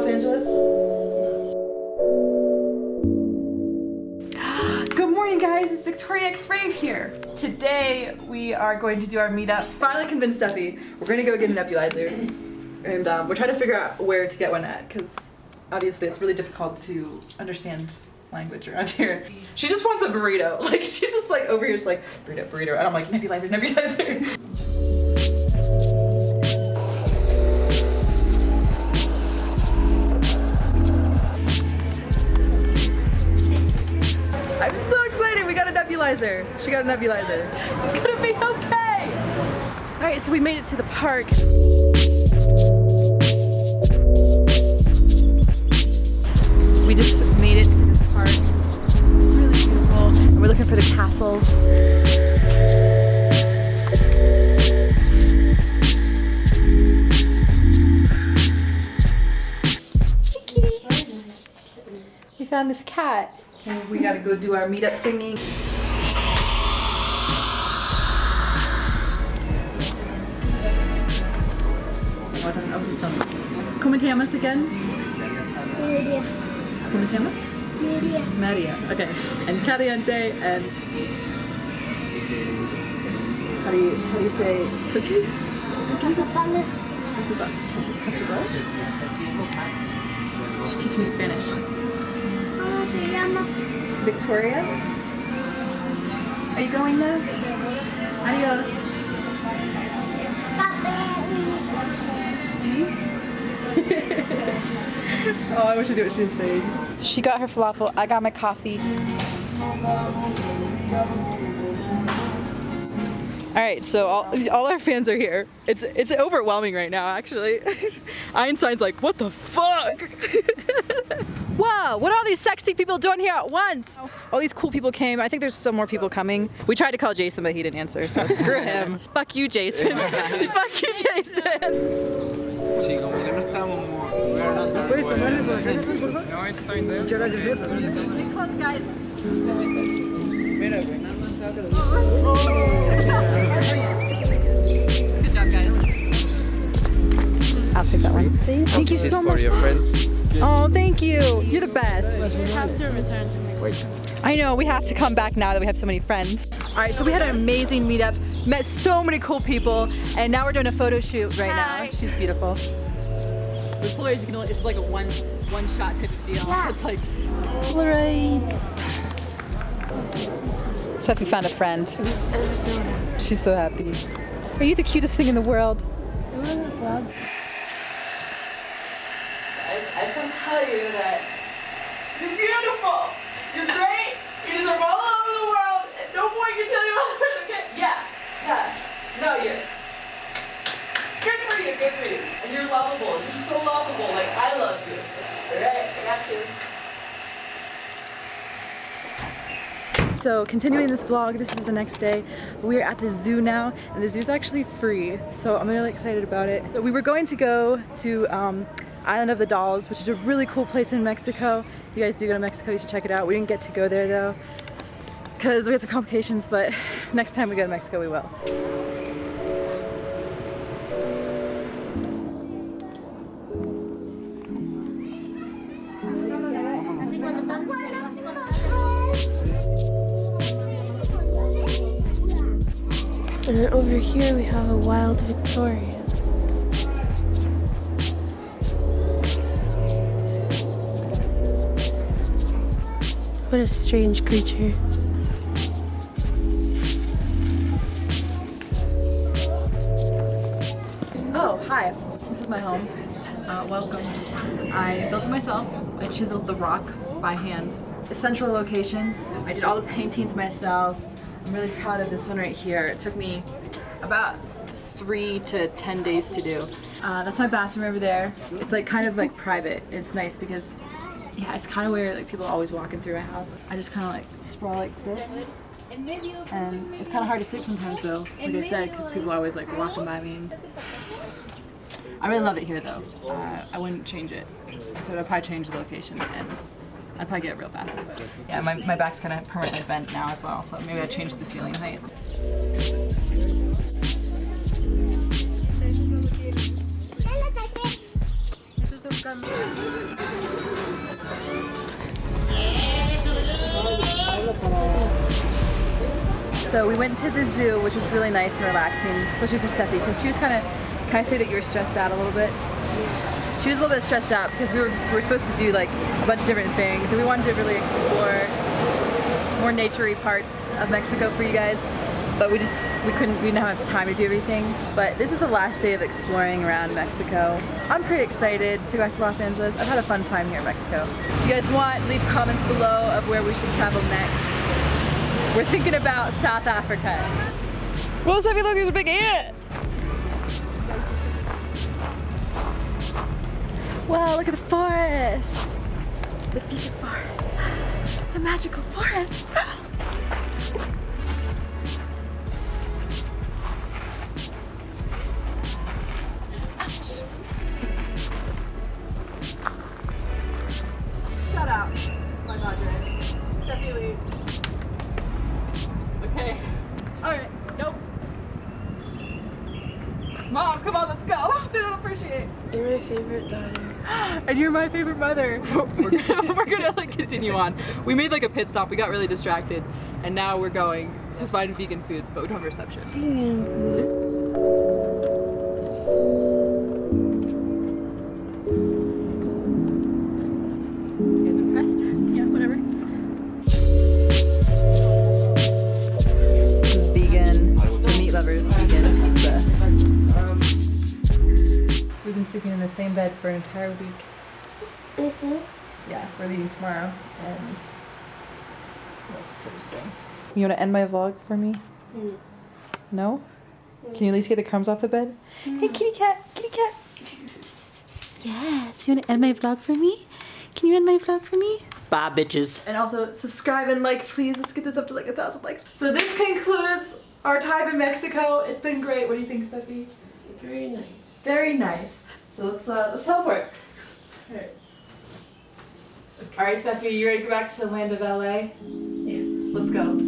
Los Angeles? Good morning guys, it's Victoria X Rave here. Today we are going to do our meetup. Finally convinced Steffi. We're gonna go get a nebulizer. And um, we're trying to figure out where to get one at because obviously it's really difficult to understand language around here. She just wants a burrito. Like she's just like over here just like burrito, burrito. And I'm like nebulizer, nebulizer. nebulizer. She got a nebulizer. She's gonna be okay. All right, so we made it to the park. We just made it to this park. It's really beautiful. And we're looking for the castle. Found this cat. We gotta go do our meetup thingy. Wasn't, I wasn't done. ¿Cómo te llamas again? Media. ¿Cómo te llamas? Media. Maria. Okay. And caliente and how do you how do you say cookies? Cazapanes. Casaba- Casabels? She teach me Spanish. ¿Cómo te llamas? Victoria? Are you going there? Oh, I wish I what she was saying. She got her falafel. I got my coffee. All right, so all, all our fans are here. It's it's overwhelming right now, actually. Einstein's like, what the fuck? Whoa, what are all these sexy people doing here at once? Oh. All these cool people came. I think there's still more people coming. We tried to call Jason, but he didn't answer, so screw him. Fuck you, Jason. Fuck you, Jason. Sí, como que no estamos muy hablando. ¿Puedes tomarle por acá, por favor? No, está bien. Muchas gracias, eh. Close, guys. Mira, güey, nada más sácalo. Good job, guys. I'll take that one. Thank you This so for much. your friends. Oh, thank you. You're the best. have to return to Mexico. Wait. I know, we have to come back now that we have so many friends. All right, so we had an amazing meetup, met so many cool people, and now we're doing a photo shoot right Hi. now. She's beautiful. The Polaroids, you can only, it's like a one one shot type of deal. Yeah. So it's like Polaroids. Sophie found a friend. I'm so happy. She's so happy. Are you the cutest thing in the world? I, I just want to tell you that you're beautiful. You're great. You deserve all over the world. And no boy can tell you otherwise. Okay? Yeah. Yeah. No, you. Good for you. Good for you. And you're lovable. You're so lovable. Like I love you. All right. I got you. So continuing this vlog, this is the next day. We're at the zoo now, and the zoo's actually free, so I'm really excited about it. So we were going to go to um, Island of the Dolls, which is a really cool place in Mexico. If you guys do go to Mexico, you should check it out. We didn't get to go there though, because we had some complications, but next time we go to Mexico, we will. And then over here we have a wild Victoria. What a strange creature. Oh, hi. This is my home. Uh, welcome. I built it myself. I chiseled the rock by hand. A central location. I did all the paintings myself. I'm really proud of this one right here. It took me about three to 10 days to do. Uh, that's my bathroom over there. It's like kind of like private. It's nice because yeah, it's kind of weird. Like people are always walking through my house. I just kind of like sprawl like this. And it's kind of hard to sleep sometimes though, like I said, because people are always like walking by me. I really love it here though. Uh, I wouldn't change it. So I'd probably change the location and I'd probably get real bathroom. Yeah, my, my back's kind of permanently bent now as well, so maybe I'd change the ceiling height. So we went to the zoo, which was really nice and relaxing, especially for Steffi, because she was kind of, can I say that you were stressed out a little bit? She was a little bit stressed out because we were, we were supposed to do like a bunch of different things and we wanted to really explore more naturey parts of Mexico for you guys. But we just, we couldn't, we didn't have time to do everything. But this is the last day of exploring around Mexico. I'm pretty excited to go back to Los Angeles. I've had a fun time here in Mexico. If you guys want, leave comments below of where we should travel next. We're thinking about South Africa. Well, Steffi, look, there's a big ant. Wow, look at the forest. It's the future forest. It's a magical forest. Mom, come on, let's go. They You're my favorite daughter. and you're my favorite mother. we're, gonna, we're gonna like continue on. We made like a pit stop. We got really distracted, and now we're going to find vegan food, but we don't have reception. Vegan food. In the same bed for an entire week. Mm-hmm. Yeah, we're leaving tomorrow, and that's so soon. You want to end my vlog for me? Mm. No? Mm. Can you at least get the crumbs off the bed? Hey, mm. kitty cat, kitty cat. Yes, you want to end my vlog for me? Can you end my vlog for me? Bye, bitches. And also subscribe and like, please. Let's get this up to like a thousand likes. So this concludes our time in Mexico. It's been great. What do you think, Steffi? Very nice. Very nice. So let's, uh, let's teleport. All right. Okay. All right, Stephanie, you ready to go back to the land of LA? Yeah. Let's go.